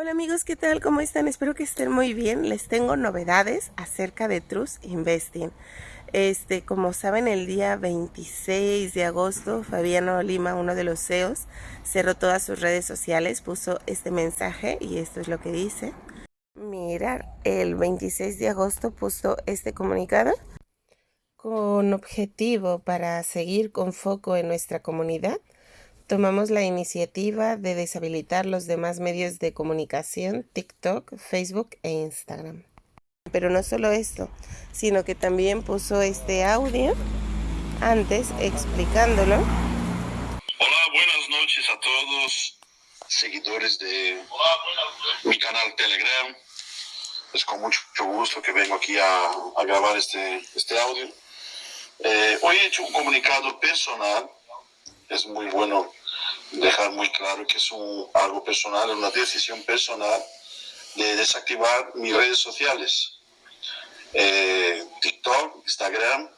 Hola amigos, ¿qué tal? ¿Cómo están? Espero que estén muy bien. Les tengo novedades acerca de Trust Investing. Este, como saben, el día 26 de agosto, Fabiano Lima, uno de los CEOs, cerró todas sus redes sociales, puso este mensaje y esto es lo que dice. Mirar, el 26 de agosto puso este comunicado con objetivo para seguir con foco en nuestra comunidad tomamos la iniciativa de deshabilitar los demás medios de comunicación, TikTok, Facebook e Instagram. Pero no solo esto, sino que también puso este audio antes explicándolo. Hola, buenas noches a todos seguidores de mi canal Telegram. Es con mucho gusto que vengo aquí a, grabar este, este audio. Eh, hoy he hecho un comunicado personal. Es muy bueno dejar muy claro que es un, algo personal, una decisión personal de desactivar mis redes sociales, eh, TikTok, Instagram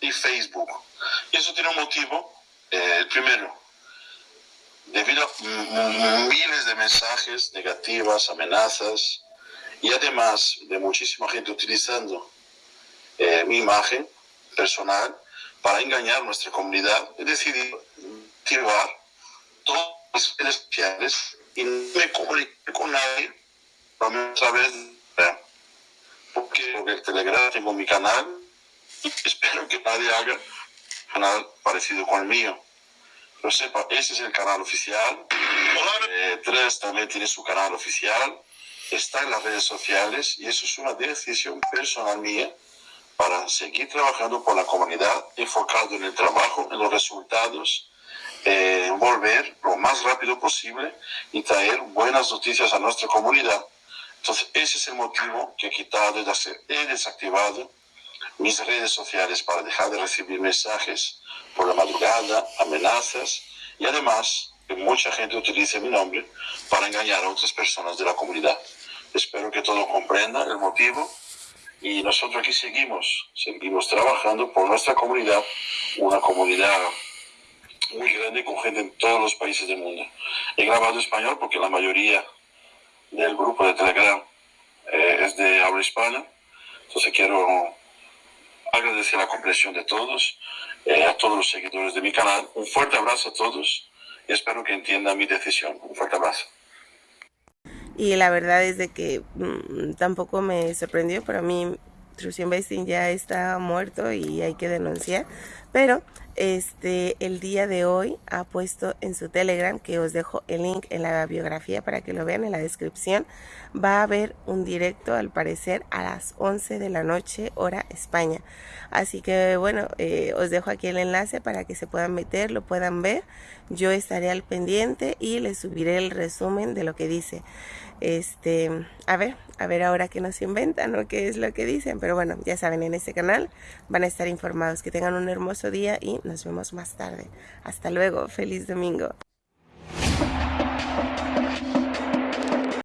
y Facebook. Y eso tiene un motivo. Eh, el primero, debido a miles de mensajes negativas, amenazas, y además de muchísima gente utilizando eh, mi imagen personal para engañar nuestra comunidad, he decidido activar y no me comuniqué con nadie a través de porque, porque el Telegram tengo mi canal espero que nadie haga un canal parecido con el mío. Pero sepa, ese es el canal oficial. Eh, Tres también tiene su canal oficial. Está en las redes sociales y eso es una decisión personal mía para seguir trabajando por la comunidad enfocado en el trabajo, en los resultados eh, volver lo más rápido posible y traer buenas noticias a nuestra comunidad. Entonces, ese es el motivo que he quitado, he desactivado mis redes sociales para dejar de recibir mensajes por la madrugada, amenazas y además que mucha gente utilice mi nombre para engañar a otras personas de la comunidad. Espero que todos comprendan el motivo y nosotros aquí seguimos, seguimos trabajando por nuestra comunidad, una comunidad muy grande con gente en todos los países del mundo. He grabado español porque la mayoría del grupo de Telegram eh, es de habla hispana. Entonces quiero agradecer la comprensión de todos, eh, a todos los seguidores de mi canal. Un fuerte abrazo a todos y espero que entiendan mi decisión. Un fuerte abrazo. Y la verdad es de que mm, tampoco me sorprendió, pero a mí True Investing ya está muerto y hay que denunciar. Pero este el día de hoy ha puesto en su Telegram, que os dejo el link en la biografía para que lo vean en la descripción, va a haber un directo al parecer a las 11 de la noche hora España. Así que bueno, eh, os dejo aquí el enlace para que se puedan meter, lo puedan ver. Yo estaré al pendiente y les subiré el resumen de lo que dice. Este, a ver, a ver ahora qué nos inventan o qué es lo que dicen. Pero bueno, ya saben, en este canal van a estar informados. Que tengan un hermoso día y nos vemos más tarde. Hasta luego, feliz domingo.